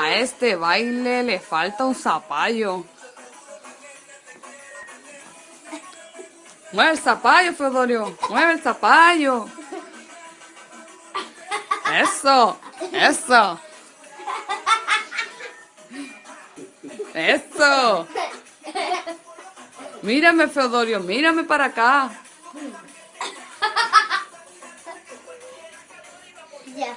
A este baile le falta un zapallo. Mueve el zapallo, Feodorio. Mueve el zapallo. Eso, eso. Eso. Mírame, Feodorio, mírame para acá. Ya.